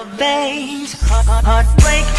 Veins, heart, heartbreak.